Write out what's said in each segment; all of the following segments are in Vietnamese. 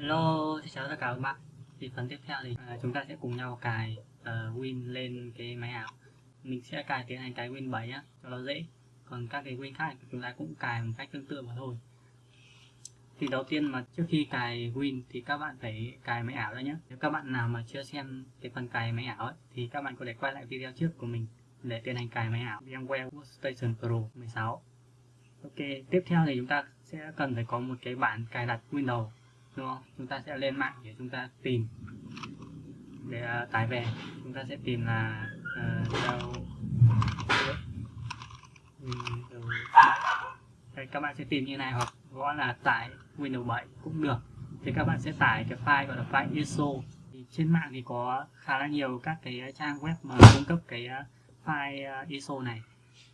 Hello, xin chào tất cả các bạn. Thì phần tiếp theo thì à, chúng ta sẽ cùng nhau cài uh, Win lên cái máy ảo. Mình sẽ cài tiến hành cái Win 7 á, cho nó dễ. Còn các cái Win khác chúng ta cũng cài một cách tương tự mà thôi. Thì đầu tiên mà trước khi cài Win thì các bạn phải cài máy ảo ra nhé Nếu các bạn nào mà chưa xem cái phần cài máy ảo ấy, thì các bạn có thể quay lại video trước của mình để tiến hành cài máy ảo. VMware Workstation Pro 16 Ok, tiếp theo thì chúng ta sẽ cần phải có một cái bản cài đặt Windows đúng không? Chúng ta sẽ lên mạng để chúng ta tìm. Để uh, tải về chúng ta sẽ tìm là uh, đâu Đây, các bạn sẽ tìm như này hoặc gõ là tải Windows 7 cũng được. Thì các bạn sẽ tải cái file gọi là file ISO. Thì trên mạng thì có khá là nhiều các cái trang web mà cung cấp cái à, file à, ISO này.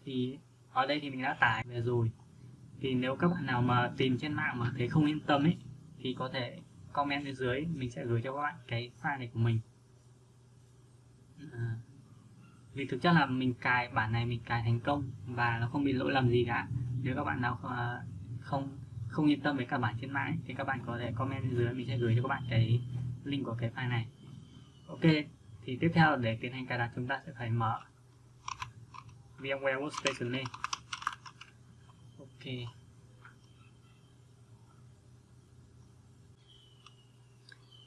Thì ở đây thì mình đã tải về rồi. Thì nếu các bạn nào mà tìm trên mạng mà thấy không yên tâm ấy thì có thể comment bên dưới mình sẽ gửi cho các bạn cái file này của mình. À, vì thực chất là mình cài bản này mình cài thành công và nó không bị lỗi lầm gì cả. Nếu các bạn nào không, không không yên tâm với cả bản trên mạng thì các bạn có thể comment bên dưới mình sẽ gửi cho các bạn cái link của cái file này. Ok thì tiếp theo để tiến hành cài đặt chúng ta sẽ phải mở VMware Workstation lên. Ok.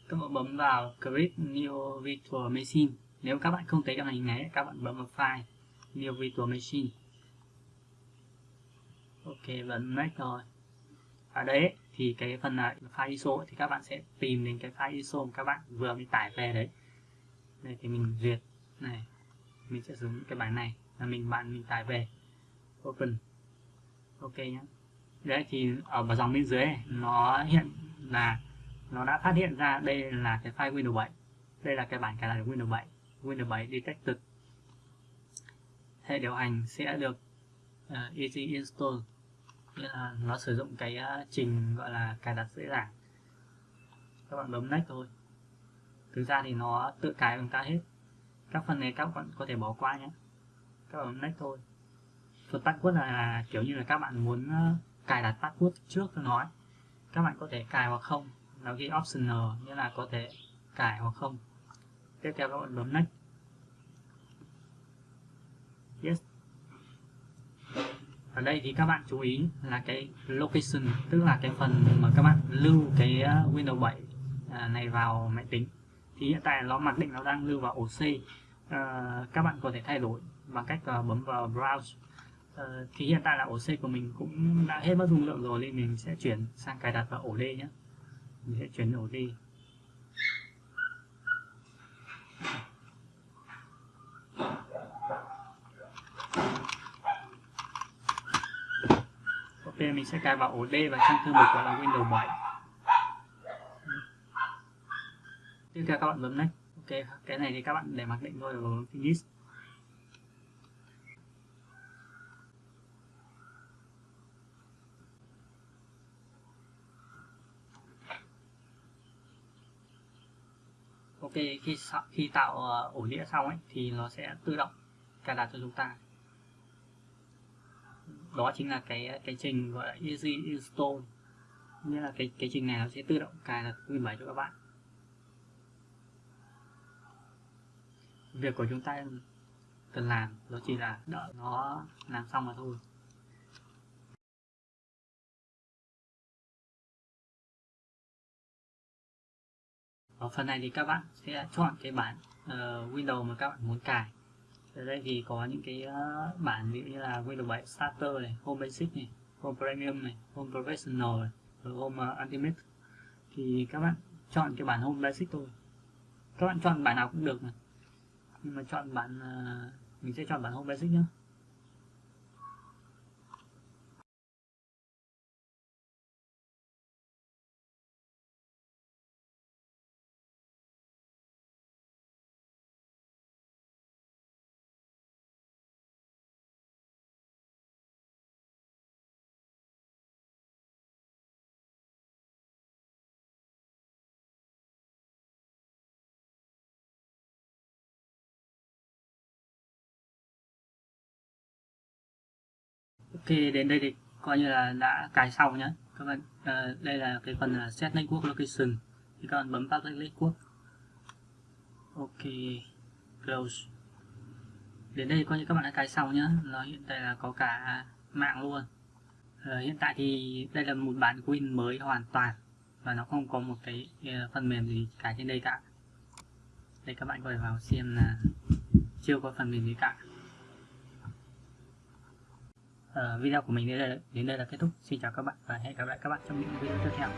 Các bạn bấm vào Create New Virtual Machine. Nếu các bạn không thấy cái hình này các bạn bấm vào File New Virtual Machine. Ok bấm Next rồi. Ở đấy thì cái phần này file ISO thì các bạn sẽ tìm đến cái file ISO mà các bạn vừa mới tải về đấy. Đây thì mình duyệt này. Mình sẽ dùng cái bản này là mình bạn mình tải về. Open. Ok nhé đấy thì ở dòng bên dưới này, nó hiện là nó đã phát hiện ra đây là cái file Windows 7 đây là cái bản cài đặt Windows 7 Windows 7 Detected hệ điều hành sẽ được uh, easy install. Nghĩa là nó sử dụng cái uh, trình gọi là cài đặt dễ dàng. Các bạn bấm next thôi. Thực ra thì nó tự cài bằng ta hết. Các phần này các bạn có thể bỏ qua nhé. Các bạn bấm next thôi. Phần password là kiểu như là các bạn muốn uh, cài đặt password trước cho nó các bạn có thể cài hoặc không nó ghi optional nghĩa là có thể cài hoặc không. Tiếp theo các bạn bấm next. Yes. Ở đây thì các bạn chú ý là cái location tức là cái phần mà các bạn lưu cái ờ, Windows 7 à, này vào máy tính. Thì hiện tại nó mặc định nó đang lưu vào ổ C. À, các bạn có thể thay đổi bằng cách uh, bấm vào browse. À, thì hiện tại là ổ C của mình cũng đã hết mất dung lượng rồi nên mình sẽ chuyển sang cài đặt vào ổ D nhé mình sẽ chuyển ổ đi. Ok, mình sẽ cài vào ổ D và trong thư mục gọi là Windows 7 tiếp theo các bạn bấm next. Ok, cái này thì các bạn để mặc định thôi và bấm finish. Ok, khi khi tạo ờ, ổ đĩa xong ấy, thì nó sẽ tự động cài đặt cho chúng ta. Đó chính là cái cái trình gọi là easy install. Nghĩa là cái cái trình này nó sẽ tự động cài đặt Win 7 cho các bạn. Việc của chúng ta cần làm đó chỉ là đợi nó làm xong mà thôi. Ở phần này thì các bạn sẽ chọn cái bản uh, Windows mà các bạn muốn cài. Ở đây thì có những cái uh, bản ví dụ như là Windows 7 Starter này, Home Basic này, Home Premium này, Home Professional này, rồi Home uh, Ultimate. Thì các bạn chọn cái bản Home Basic thôi. Các bạn chọn bản nào cũng được mà. Nhưng mà chọn bản uh, mình sẽ chọn bản Home Basic nhé Ok đến đây thì coi như là đã cài xong nhé các bạn uh, đây là cái phần là set network location. Thì các bạn bấm public network. Ok close. Đến đây coi như các bạn đã cài xong nhá. Nó hiện tại là có cả mạng luôn. Uh, hiện tại thì đây là một bản Win mới hoàn toàn. Và nó không có một cái uh, phần mềm gì cài trên đây cả. Đây các bạn có thể vào xem là chưa có phần mềm gì cả uh, video của mình đến đây, đến đây là kết thúc. Xin chào các bạn và hẹn gặp lại các bạn trong những video tiếp theo.